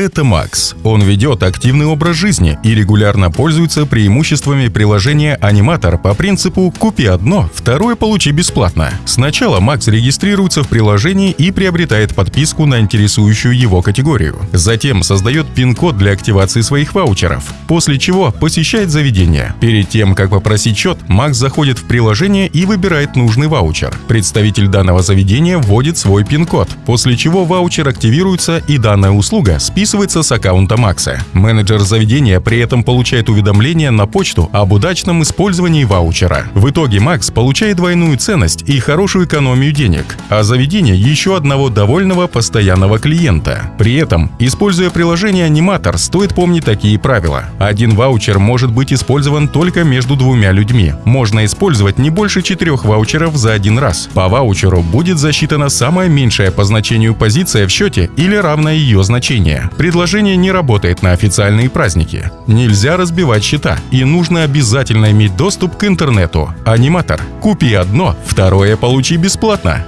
Это Макс. Он ведет активный образ жизни и регулярно пользуется преимуществами приложения Аниматор по принципу «купи одно, второе получи бесплатно». Сначала Макс регистрируется в приложении и приобретает подписку на интересующую его категорию. Затем создает пин-код для активации своих ваучеров, после чего посещает заведение. Перед тем, как попросить счет, Макс заходит в приложение и выбирает нужный ваучер. Представитель данного заведения вводит свой пин-код, после чего ваучер активируется и данная услуга списывается с аккаунта Макса. Менеджер заведения при этом получает уведомление на почту об удачном использовании ваучера. В итоге Макс получает двойную ценность и хорошую экономию денег, а заведение еще одного довольного постоянного клиента. При этом, используя приложение Аниматор, стоит помнить такие правила. Один ваучер может быть использован только между двумя людьми. Можно использовать не больше четырех ваучеров за один раз. По ваучеру будет засчитана самая меньшая по значению позиция в счете или равное ее значение. Предложение не работает на официальные праздники. Нельзя разбивать счета и нужно обязательно иметь доступ к интернету. Аниматор. Купи одно, второе получи бесплатно.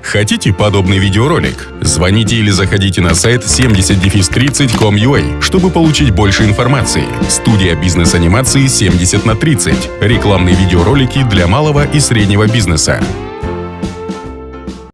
Хотите подобный видеоролик? Звоните или заходите на сайт 70-30.com.ua, чтобы получить больше информации. Студия бизнес-анимации 70 на 30. Рекламные видеоролики для малого и среднего бизнеса.